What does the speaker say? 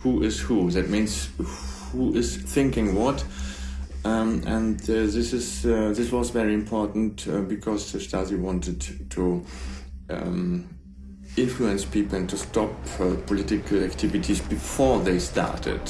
who is who. That means who is thinking what. Um, and uh, this is uh, this was very important uh, because the Stasi wanted to um, influence people and to stop uh, political activities before they started.